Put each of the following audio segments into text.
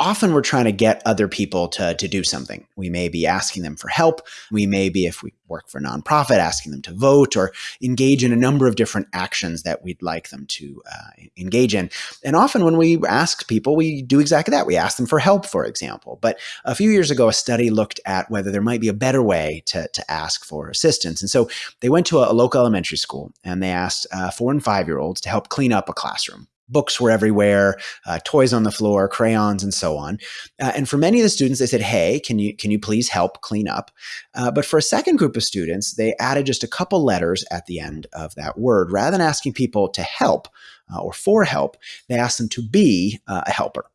often we're trying to get other people to, to do something. We may be asking them for help. We may be, if we work for a nonprofit, asking them to vote or engage in a number of different actions that we'd like them to uh, engage in. And often when we ask people, we do exactly that. We ask them for help, for example. But a few years ago, a study looked at whether there might be a better way to, to ask for assistance. And so they went to a, a local elementary school and they asked uh, four and five year olds to help clean up a classroom books were everywhere, uh, toys on the floor, crayons, and so on. Uh, and for many of the students, they said, "Hey, can you can you please help clean up?" Uh, but for a second group of students, they added just a couple letters at the end of that word, rather than asking people to help uh, or for help. They asked them to be uh, a helper.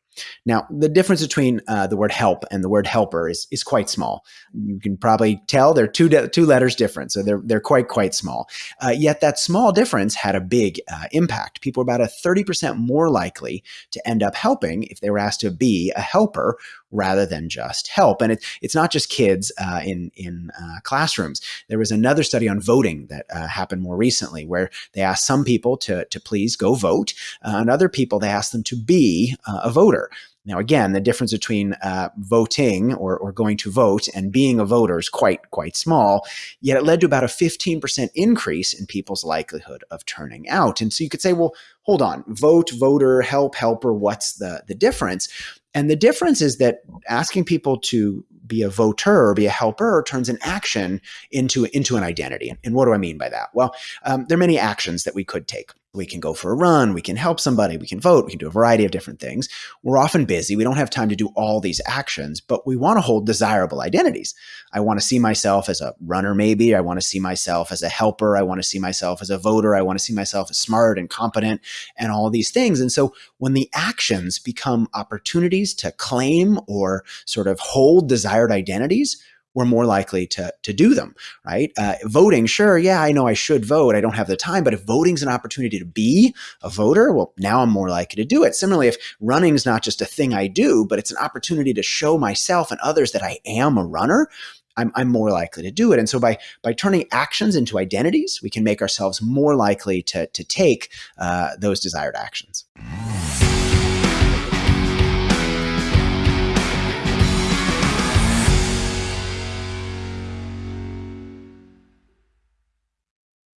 Now, the difference between uh, the word help and the word helper is, is quite small. You can probably tell they're two, two letters different, so they're, they're quite, quite small. Uh, yet that small difference had a big uh, impact. People were about a 30% more likely to end up helping if they were asked to be a helper rather than just help. And it, it's not just kids uh, in, in uh, classrooms. There was another study on voting that uh, happened more recently where they asked some people to, to please go vote, and other people they asked them to be a voter. Now, again, the difference between uh, voting or, or going to vote and being a voter is quite, quite small, yet it led to about a 15% increase in people's likelihood of turning out. And so you could say, well, hold on, vote, voter, help, helper, what's the, the difference? And the difference is that asking people to be a voter or be a helper turns an action into, into an identity. And what do I mean by that? Well, um, there are many actions that we could take. We can go for a run, we can help somebody, we can vote, we can do a variety of different things. We're often busy, we don't have time to do all these actions, but we want to hold desirable identities. I want to see myself as a runner, maybe. I want to see myself as a helper. I want to see myself as a voter. I want to see myself as smart and competent and all these things. And so when the actions become opportunities to claim or sort of hold desired identities, we're more likely to, to do them, right? Uh, voting, sure, yeah, I know I should vote. I don't have the time. But if voting's an opportunity to be a voter, well, now I'm more likely to do it. Similarly, if running is not just a thing I do, but it's an opportunity to show myself and others that I am a runner, I'm, I'm more likely to do it. And so by, by turning actions into identities, we can make ourselves more likely to, to take uh, those desired actions.